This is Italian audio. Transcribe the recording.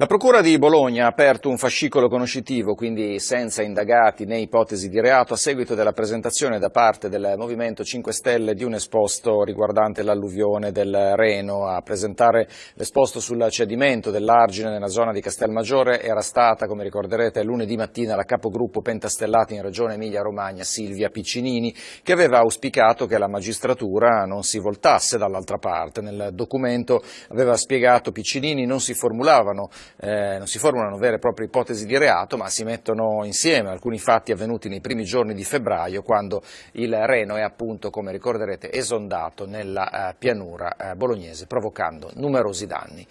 La Procura di Bologna ha aperto un fascicolo conoscitivo, quindi senza indagati né ipotesi di reato, a seguito della presentazione da parte del Movimento 5 Stelle di un esposto riguardante l'alluvione del Reno. A presentare l'esposto sul cedimento dell'argine nella zona di Castelmaggiore era stata, come ricorderete, lunedì mattina la capogruppo Pentastellati in Regione Emilia-Romagna, Silvia Piccinini, che aveva auspicato che la magistratura non si voltasse dall'altra parte. Nel documento aveva spiegato Piccinini non si formulavano eh, non si formulano vere e proprie ipotesi di reato, ma si mettono insieme alcuni fatti avvenuti nei primi giorni di febbraio, quando il Reno è appunto, come ricorderete, esondato nella eh, pianura eh, bolognese, provocando numerosi danni.